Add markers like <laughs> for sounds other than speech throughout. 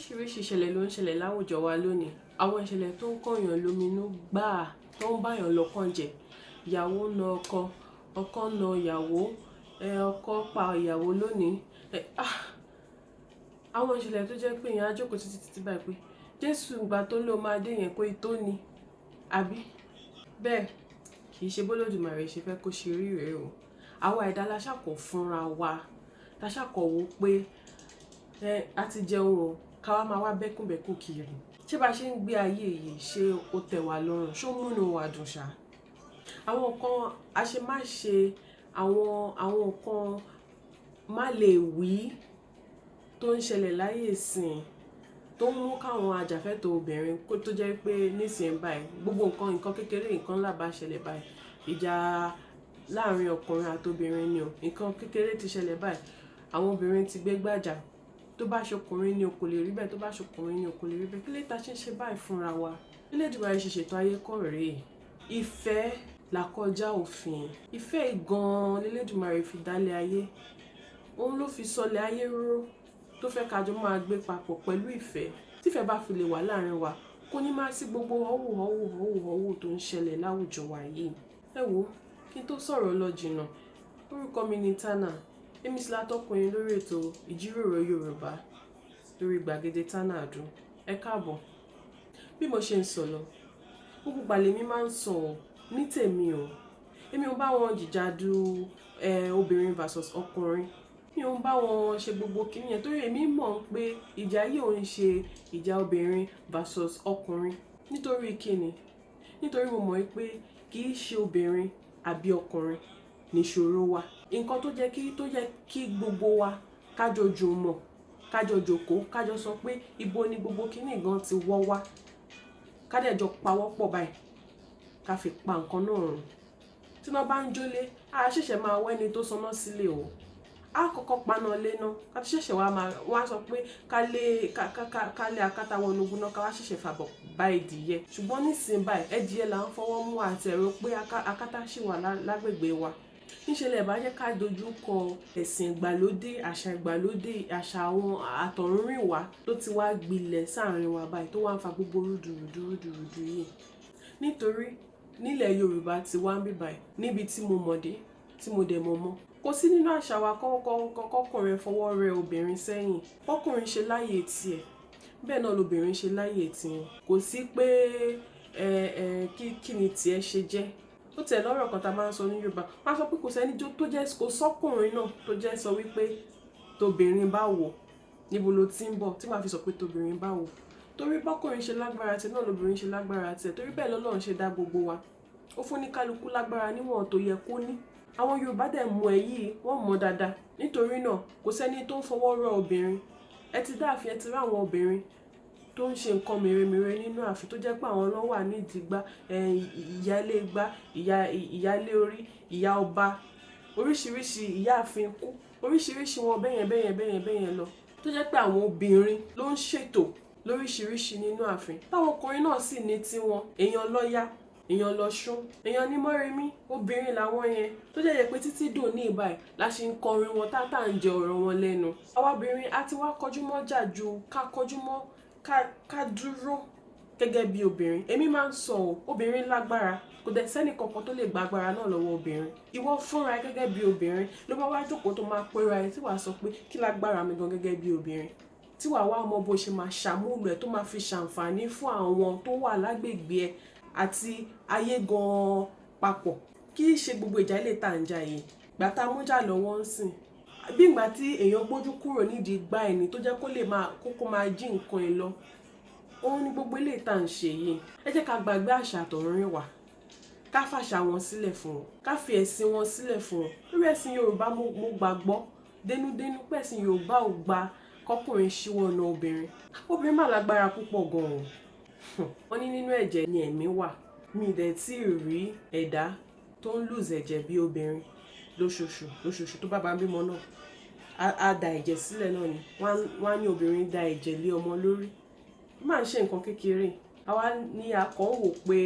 oríṣiríṣi ìṣẹ̀lẹ̀ ló ń ṣẹlẹ̀ láwùjọ wa lónìí. Àwọn ìṣẹ̀lẹ̀ tó ń kọ̀yàn lóminú gbáà tó ń báyàn lọ́kàn jẹ́. Ìyàwó na ọkọ ọkọ na ìyàwó ọkọ pa ìyàwó lónìí. Ah! Àwọn ìṣẹ̀lẹ̀ tó jẹ́ pé èèyàn á jókòó títí títí báyìí pé jésù ìgbà tó ló máa dé yẹn pé tó ni àbí? Bẹ́ẹ̀ kì í ṣe bólódùmarè ṣe fẹ́ kó ṣe rí rèé o. Àwa ẹ̀dá la ṣàkó fúnra wa la ṣàkó wo pé ẹ a ti jẹun o ká wá máa wá bẹ́kùnbẹ́kùn kiri. Ṣé bá ṣe ń gbé ayé yìí ṣé ó tẹ́ wa lọ́rùn? Ṣó múnú wa dùn ṣá? Àwọn nǹkan àṣemáṣe àwọn àwọn nǹkan má lè wí tó ń ṣẹlẹ̀ láyé ìsìn tó ń mú káwọn ajàfẹ́tọ̀ọ́ obìnrin kó tó jẹ́ pé nísìnyí báyìí gbogbo nǹkan nǹkan kékeré nǹkan ńlá bá ṣẹlẹ̀ báyìí. Ìjà láàárín ọkùnrin àtobìnrin ni o. Nǹkan kékeré ti ṣẹlẹ̀ báyìí. Àwọn obìnrin ti gbé tó bá ṣọkùnrin ni o kò lè rí bẹ́ẹ̀ tó bá ṣọkùnrin ni o kò lè rí bẹ́ẹ̀. Kí lè ta ṣe ń ṣe báyìí fúnra wa? Ilé ìdìbò ayé ṣe ṣètò ayé kọ́ rèé ìfẹ́ làkọjá òfin. Ìfẹ́ gan-an lélẹ́dùmarè fi dálé ayé. Òun ló fi sọlẹ̀ ayé rúró tó fẹ́ kájọ máa gbé papọ̀ pẹ̀lú ìfẹ́. Tífẹ́ bá fi lè wà láàárín wa kò ní máa sí gbogbo họ́wù họ́wù họ́wù họ́wù tó ń ṣẹlẹ̀ láwùjọ wa yìí. Ẹ wo kí n tó sọ̀rọ̀ lọ jìnnà. Orúkọ mi ni Tana èmi sì látọkùnrin lórí ètò ìjíròrò Yorùbá lórí gbàgede Ado ẹ káàbọ̀. Bí mo ṣe ń sọ lọ gbogbo gbàlẹ́ mi máa ń sọ ní tèmi o. Èmi ò bá wọn jìjàdù ẹ obìnrin versus ọkùnrin. Mi ò ń bá wọn ṣe gbogbo kìíní yẹn torí èmi mọ̀ pé ìjà yìí ò ṣe ìjà obìnrin versus ọkùnrin. Nítorí kíni nítorí mo mọ̀ pé kì í ṣe obìnrin àbí ọkùnrin níṣòro wa nǹkan tó jẹ́ kí tó yẹ kí gbogbo wa kájọ jùmọ̀ kájọ jòkóó kájọ sọ pé ibo ni gbogbo kìíní gan ti wọ́ wá kádẹ́jọ pawọ́pọ̀ báyìí ká fi pa nǹkan náà rùn tí wọ́n bá ń jólé a ṣẹ̀ṣẹ̀ máa wẹ́ni tó sọná sílé o. A kọ́kọ́ paná lé náà ká tó ṣẹ̀ṣẹ̀ wá máa wá sọ pé ká lé ká lé akátá wọnú ogun náà ká wá ṣẹ̀ṣẹ̀ fàbọ̀ bá ìdíyẹ. Ṣùgbọ́n nísìnyí báyìí ẹ̀díyẹ là ń fọwọ́ mú àti ẹ̀rọ pé akátá ṣì wà lágbègbè wa níṣẹ̀lẹ̀ bá jẹ́ ká dojú kọ ẹ̀sìn ìgbàlódé àṣà ìgbàlódé àṣà àwọn àtọ̀runrìnwá tó ti wá gbilẹ̀ sáàrin wa báyìí tó wá ń fa gbogbo rúdurùdu rúdurùdu yìí. Nítorí nílẹ̀ Yorùbá ti wá ń bí báyìí níbi tí mo mọ̀dé tí mo dẹ̀ mọ̀ mọ́ kò sí nínú àṣà wa kọ́kọ́kọ́kọ́kùnrin fọwọ́ rẹ obìnrin sẹ́yìn kọ́kùnrin ṣe láyè tiẹ̀ bẹ́ẹ̀ náà lobìnrin ṣe láyè tiwọn. Kò sí pé ẹ ẹ kí kí ni tiẹ̀ ṣe jẹ́ ó tẹ̀ lọ́rọ̀ kan tá a máa ń sọ ní Yorùbá. Wọ́n á sọ pé kò sẹ́ni tó jẹ́ kò sọ́kùnrin náà tó jẹ́ sọ wípé tóbìnrin bá wò níbo ló ti ń bọ̀? Tí màá fi sọ pé tóbìnrin bá wò torí bọ́kùnrin ṣe lágbára tiẹ̀ náà lobìnrin ṣe lágbára tiẹ̀ torí bẹ́ẹ̀ lọ́lọ́run ṣe dá gbogbo wa. Ó fún ní kálukú lágbára níwọ̀n tó yẹ kó ní. Àwọn Yorùbá dẹ̀ mọ ẹ̀ yìí wọ́n mọ̀ dáadáa. Nítorí náà kò sẹ́ni tó ń fọwọ́ rọ obìnrin. Ẹ ti dáàfin ẹ ti rí àwọn obìnrin tó ń ṣe nǹkan mèremère nínú ààfin tó jẹ́ pé àwọn ló wà nídìí gbá ìyálé gbá ìyálé orí ìyá ọba oríṣiríṣi ìyáàfin kú oríṣiríṣi wọn bẹ́yẹn bẹ́yẹn bẹ́yẹn bẹ́yẹn lọ. Tó jẹ́ pé àwọn obìnrin ló ń ṣètò lóríṣiríṣi nínú ààfin. Táwọn ọkùnrin náà sì ní tiwọn èèyàn lọ́yà èèyàn lọ́ṣún èèyàn ní mọ́remí obìnrin làwọn yẹn. Tó jẹ́ pé títí dùn ní ìbáyìí la ṣe ń kọrin wọn tá tá à ń jẹ ọ̀rọ̀ wọn lẹ́nu. Àwa obìnrin á ti wá kọjú mọ́ jà ju ká kọjú mọ́ ká dúró gẹ́gẹ́ bí obìnrin. Èmi máa ń sọ ọ́ obìnrin lágbára. Kò dẹ̀ sẹ́ni kankan tó lè gba agbára náà lọ́wọ́ obìnrin. Ìwọ fúnra ẹ gẹ́gẹ́ bí obìnrin. Ló bá wá jókòó tó máa pera ẹ tí wàá sọ pé kí lágbára mi gan gẹ́gẹ́ bí obìnrin? Tí wàá wá ọmọ bó ṣe máa ṣàmúlò ẹ tó máa fi ṣàǹfààní fún àwọn tó wà lágbègbè ẹ àti ayé gan-an papọ̀. Kí í ṣe gbogbo ìjà ilé tá à ń jà yìí. Gbàtà mújà lọ́wọ́ ń sìn bí ìgbà tí èèyàn gbójú kúrò nídìí gbá ẹni tó jẹ́ kó lè máa kókó máa jí nǹkan ẹ lọ òun ni gbogbo ilé tá à ń ṣe yìí. Ẹ jẹ́ ká gbàgbé àṣà àtọ̀runrìnwá ká fàṣà wọn sílẹ̀ fún wọn ká fi ẹ̀sìn wọn sílẹ̀ fún wọn lórí ẹ̀sìn Yorùbá mo gbàgbọ́ dénúdénú pé ẹ̀sìn Yorùbá ò gba kọkùnrin ṣíwọ́ ọ̀nà obìnrin. Obìnrin mà lágbára púpọ̀ gan-an wọ́n ní nínú ẹ̀jẹ̀ ni ẹ̀mí wà. Mi ì dẹ̀ tí ì rí ẹ̀dá tó ń lùzẹ̀ ẹ̀jẹ̀ bí obìnrin lóṣooṣù lóṣooṣù tó bá bá ń bímọ náà. Á da ẹ̀jẹ̀ sílẹ̀ náà ni. Wọ́n á ní obìnrin da ẹ̀jẹ̀ lé ọmọ lórí. Má ń ṣe nǹkan kékeré. Àwa ní akọ̀ ń wò pé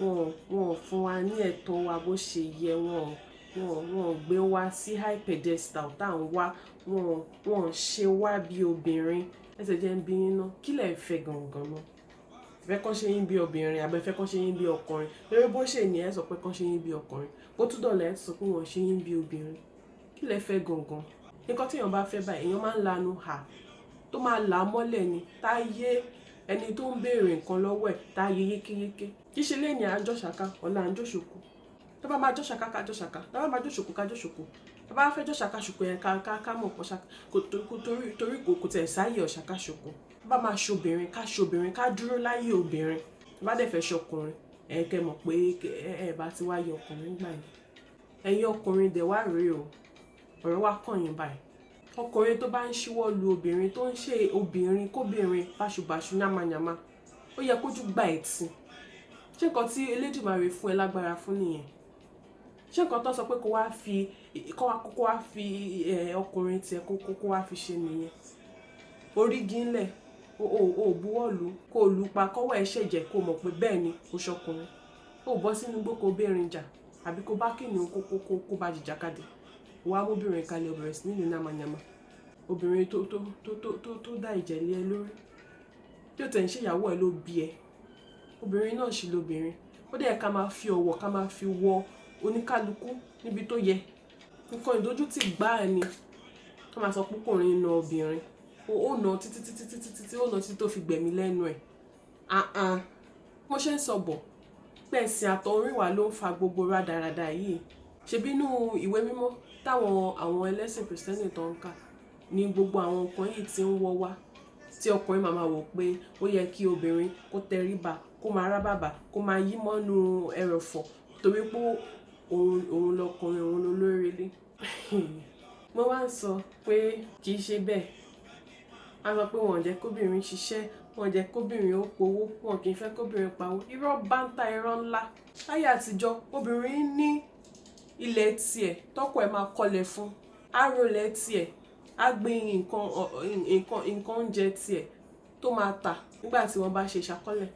wọn wọn fún wa ní ẹ̀tọ́ wa bó ṣe yẹ. Wọn wọn wọn gbé wa sí high pedestal tá à ń wá. Wọn wọn ṣe wá bí obìnrin. Ẹsẹ̀ jẹ́ ń bí yín kí lẹ̀ fẹ́ gangan náà fẹ́ kọ́ ṣe yín bí obìnrin àbẹ fẹ́ kọ́ ṣe yín bí ọkùnrin. Lórí bó ṣe ní ẹ sọ pé kọ́ ṣe yín bí ọkùnrin. Bó tún dọ̀là ẹ sọ pé wọ́n ṣe yín bí obìnrin. Kí lẹ fẹ́ gangan? Nǹkan tí èèyàn bá fẹ́ báyìí èèyàn máa ń lanu hà. Tó máa là á mọ́lẹ̀ ni. Tá a yé ẹni tó ń béèrè nǹkan lọ́wọ́ ẹ̀ tá a yé yékéyéké kí ṣe lẹ́yìn àjọṣàká ọ̀la àjọṣòkò tó bá máa jọ́ṣàká ká jọ́ṣàká tó bá máa jọ́ṣòkò ká jọ́ṣòkò tó bá fẹ́ jọ́ṣàká ṣòkò yẹn ká mọ̀ pọ̀ torí kò tẹ̀ sáyè ọ̀ṣàká ṣòkò tó bá máa ṣobìnrin ká ṣobìnrin ká dúró láyé obìnrin. Tó bá dẹ̀ fẹ́ ṣọkùnrin ẹ̀ kẹ́ mọ̀ pé ẹ bá ti wáyé ọkùnrin gbà yẹn. Ẹ̀yin ọkùnrin dẹ̀ wá rèé o. Ọ̀rọ̀ wa kàn yín báyìí. Ọkùnrin tó bá ń ṣíwọ́ lu obìnrin tó ń ṣe obìnrin kóbìnrin báṣubàṣu yamayama ó yẹ kójú gba ẹ̀tì. Ṣé nǹkan tí Elédùmarè fún ẹ lágbára fún nìyẹn ṣé nǹkan tó sọ pé kó wá fi kó wá kó wá fi ọkùnrin tiẹ̀ kó kó wá fi ṣe nìyẹn? Orígi ńlẹ̀ o buwọ́lù kó o lù pa kọ́wọ́ ẹ ṣẹ̀jẹ̀ kó o mọ̀ pé bẹ́ẹ̀ ni o ṣọkùnrin. O bọ́ sínú igbó kó o bẹ́ẹ̀rin jà àbí kó bá kìnìún kó kó kó kó bá jìjàkadì. Wàá móbìnrin kalẹ̀ obìnrin sí nílùú nàmànyàmà obìnrin tó tó tó tó tó tó dá ìjẹ̀lẹ̀ ẹ lórí. Tí ó tẹ̀ ń ṣèyàwó ẹ ló bí ẹ. Obìnrin náà sì lóbìnrin ó dẹ̀ ká máa fi ọ̀wọ̀ ká máa fi wọ oníkálukú níbi tó yẹ. Nǹkan ìdójútì gbáà ni ká máa sọ púpọ̀rin na obìnrin. Ó nà títí títí títí títí ó nà títí tó fi gbẹ̀mí lẹ́nu ẹ̀. Àhàn mo ṣe ń sọ bọ̀. Pẹ̀sìn àtọ̀rìnwá ló ń fa gbogbo rádaràda yìí. Ṣebí inú ìwé mímọ́ táwọn àwọn ẹlẹ́sìn kìrìsìtẹ́nì tó ń kà ní gbogbo àwọn nǹkan yìí ti ń wọ́ wá. Tí ọkùnrin màmá wò pé ó yẹ kí obìnrin kó tẹríba kó máa rábàbà kó máa yí mọ́nú ẹrọ̀fọ̀ torí pé òun lọkùnrin òun ló lórí ilé. <laughs> Mo wá ń sọ pé kì í ṣe bẹ́ẹ̀. A sọ pé wọn ò jẹ́ kóbìnrin ṣiṣẹ́ wọn ò jẹ́ kóbìnrin ó powó wọn kì í fẹ́ kóbìnrin pawó. Irọ́ báńtà irọ́ ńlá. Láyé àtijọ́ obìnrin ní ilẹ̀ tiẹ̀ tọ́kọ ẹ̀ máa kọlẹ̀ fún arólẹ̀ tiẹ̀ á gbin nǹkan nǹkan oúnjẹ tiẹ̀ tó máa tà nígbà tí wọ́n bá ṣe ìṣàkọlẹ̀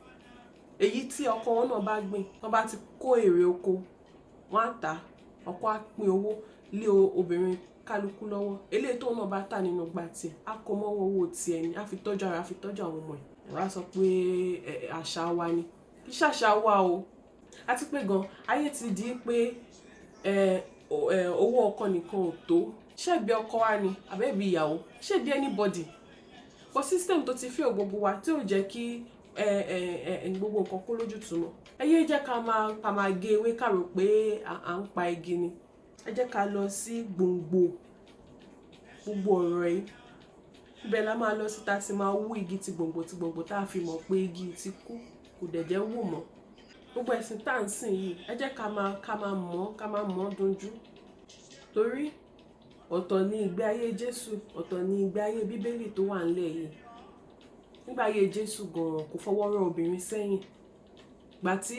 èyí tí ọkọ wọn náà bá gbìn wọ́n bá ti kó èrè oko wọ́n á tà ọkọ á pín owó lé obìnrin kálukú lọ́wọ́. Eléyìí tóun náà bá tà nínú gba tiẹ̀ á kó mọ́wọ́ owó tiẹ̀ ni á fi tọ́jú ara á fi tọ́jú àwọn ọmọ ẹ̀. Wọ́n á sọ pé àṣà wa ni. Kí ṣàṣà wa o. Àti pé gan ayé ti di pé owó ọkọ nìkan ò tó. Ṣebí ọkọ wa ni àbẹ́bí ìyàwó? Ṣebí anybody? For system tó ti fẹ́ gbogbo wa tí ò jẹ́ kí gbogbo nǹkan kó lójútùú mọ́. Ẹ yé jẹ́ ká máa ká máa gé ewé ká rò pé à ń pa igi ni. Ẹ jẹ́ ká lọ sí gbòǹgbò. Gbogbo ọ̀rọ̀ yìí. Ibẹ̀ la máa lọ síta sí máa wú igi ti gbòǹgbò ti gbòǹgbò tá a fi mọ̀ pé igi ti kú. Kò dẹ̀ jẹ́ wù mọ́. Gbogbo ẹ̀sìn tá ń sìn yìí ẹ jẹ́ ká máa ká máa mọ̀ ká máa mọ̀ dunjú torí ọ̀tọ̀ ní ìgbé ayé Jésù ọ̀tọ̀ ní ìgbé ayé Bíbélì tó wà ńlẹ̀ yìí nígbà ayé Jésù gan-an kò fọwọ́ rọ obìnrin sẹ́yìn. Gbà tí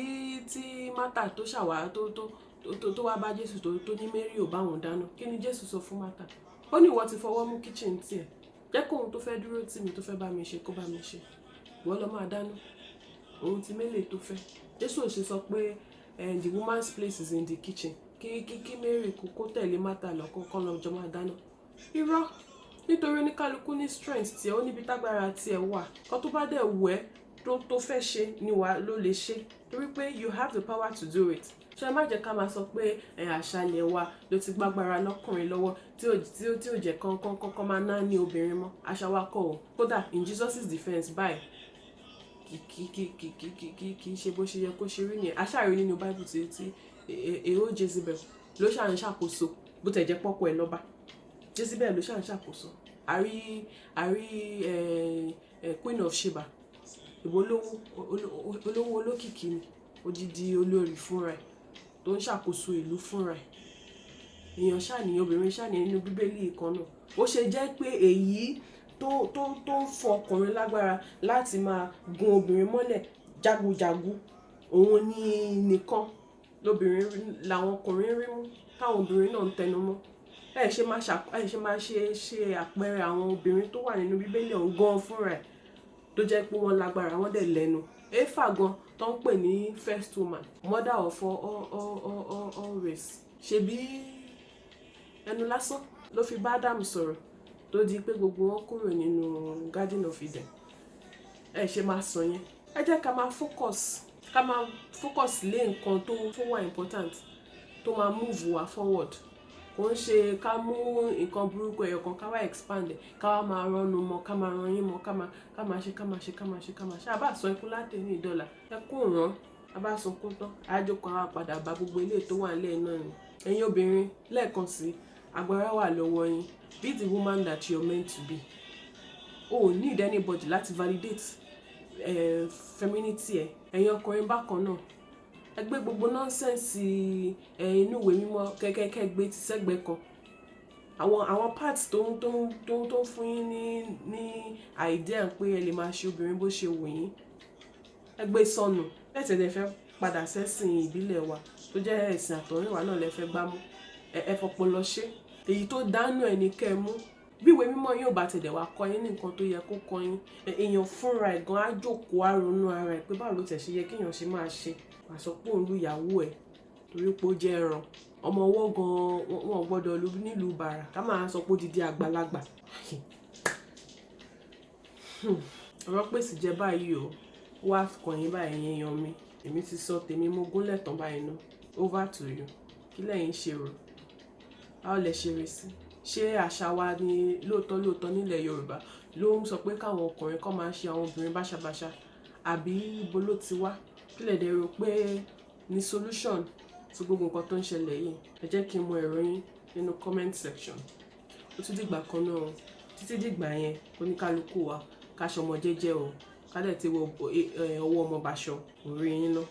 tí Mátà tó ṣàwá tó tó tó tó wá bá Jésù tó tó ní Mary ò bá wọn dáná kí ni Jésù sọ fún Mátà ó ní ìwọ ti fọwọ́ mú kíchìn tiẹ̀. Jẹ́ kóhun tó fẹ́ dúró tì mí tó fẹ́ bá mi ṣe kó bá mi ṣe. Ìwọ lọ máa dáná. Òun ti mélèé tó fẹ́. Jésù ò ṣe sọ pé the woman's place is in the kitchen. Kí kí kí Mary kó tẹ̀lé Mátà lọ kó kọ́ lọ́jọ́ máa dáná. Irọ́ nítorí oníkálukú ní strength tiẹ̀ ó níbi tágbára tiẹ̀ wà. Kó tó bá dẹ̀ wù ẹ́ tó tó fẹ́ ṣe ni wà ló lè ṣe. Torí pé you have the power to do it. Ṣe má jẹ́ ká máa sọ pé àṣàlẹ̀ wa ló ti gbágbára lọ́kùnrin lọ́wọ́ tí ò tí ò tí ò jẹ́ kán kán máa ná ní obìnrin mọ́. Àṣà wa kọ́ o. Kódà in Jesus' defence báyìí kì kì kì kì kì kì kì í ṣe bó ṣe yẹ kó ṣe rí nìyẹn. Aṣáàrí nínú Bible tí tí èrò Jezebel ló ṣà ń ṣàkóso bó tẹ̀ jẹ́ pọ́pọ́ ẹ̀ lọ́ba Jezebel ló ṣà ń ṣàkóso. Àrí àrí Queen of Sheba. Ìbò olówó olókìkí ni odidi olórí fúnra ẹ̀ tó ń ṣàkóso ìlú fúnra ẹ̀. Èèyàn ṣàníyàn obìnrin ṣàníyàn nínú bíbélì kan náà. Ó ṣe jẹ́ pé èyí tó tó tó ń fọ ọkùnrin lágbára láti máa gun obìnrin mọ́lẹ̀ jagunjagun òun ní nìkan lóbìnrin làwọn ọkùnrin rí mú táwọn obìnrin náà ń tẹnu mọ́ ẹ ṣe máa ṣe ṣe àpẹẹrẹ àwọn obìnrin tó wà nínú bíbélì ọ̀hún gan fúnra ẹ̀ tó jẹ́ pé wọ́n lágbára wọ́n dẹ̀ lẹ́nu. Éfà gan tó ń pè ní first woman mother of all all all all race. Ṣebí ẹnu lásán ló fi bá Ádámù sọ̀rọ̀ tó di pé gbogbo wọn kúrò nínú garden of Eden. Ẹ ṣe máa sọ yẹn. Ẹ jẹ́ ká máa focus ká máa focus lé nǹkan tó wà important tó máa move wa forward kò ń ṣe ká mú nǹkan burúkú ẹyọ kan ká wá expand ká wá máa rọnu mọ ká máa ran yín mọ ká máa ká máa ṣe ká máa ṣe ká máa ṣe ká máa ṣe. Àbá sọ ikú láti ní ìdọ́là ẹ kú ràn àbá sunkún tán àjọkọ àwọn padà bá gbogbo ilé tó wà nílẹ̀ náà ni. Ẹ̀yin obìnrin lẹ́ẹ̀kan sí agbára wà lọ́wọ́ yín. Be the woman that you're meant to be. O ò need anybody láti validate eh, femininity ẹ. Ẹ̀yin ọkùnrin bákan náà ẹ gbé gbogbo nọ́nsẹ̀nsì inú ìwé mímọ́ kẹ́kẹ́kẹ́ gbé ti sẹ́gbẹ̀ẹ́ kan. Àwọn àwọn parts tó ń tó ń tó ń tó ń fún yín ní ní idea pé ẹ lè máa ṣe obìnrin bó ṣe wù yín. Ẹ gbé sọnù. Lẹ́sẹ̀ lè fẹ́ padà sẹ́sìn ìbílẹ̀ wa tó jẹ́ ẹ̀sìn àtọ̀rìnwá náà lè fẹ́ gbámú ẹ ẹ fọpọlọ ṣe. Èyí tó dánú ẹ ní kẹ́ ẹ mú. Bí ìwé mímọ́ yóò bá tẹ̀lé wá kọ́ yín ní nǹkan tó yẹ kó kọ́ yín èèyàn fúnra ẹ̀ gan á jókòó á ronú ara ẹ̀ pé báwo ló tẹ̀ ṣe yẹ kéèyàn ṣe máa ṣe àsọ pé òun lu ìyàwó ẹ̀ torí pé ó jẹ́ ẹran. Ọmọ ọwọ́ gan wọn gbọ́dọ̀ lu nílùú bàrà ká máa sọ pé ó didi àgbàlagbà. Ọ̀rọ̀ pèsè jẹ́ báyìí o. Wá kàn yín báyìí yẹn yan mi. Èmi ti sọ tèmi mo gúnlẹ̀ tán báyìí ná. Over to you. Kí lẹ́yìn ṣe rò? Báwo lẹ ṣe rí sí? Ṣé àṣà wa ni lóòótọ́ lóòótọ́ nílẹ̀ Yorùbá ló ń sọ pé káwọn ọkùnrin kọ́ máa ṣe àwọn obìnrin báṣabàṣa? Àbí ibo ló ti wá kí lè dẹ̀ rò pé ní solution sí gbogbo nǹkan tó ń ṣẹlẹ̀ yìí ẹ jẹ́ kí n mọ èrò yín nínú comment section. Ó tún dìgbà kan náà o. Títí dìgbà yẹn oníkálukú wa ká ṣọmọ jẹ́jẹ́ o. Ká dẹ̀ ti wọ ọwọ́ ọmọ bàṣọ orí yín náà.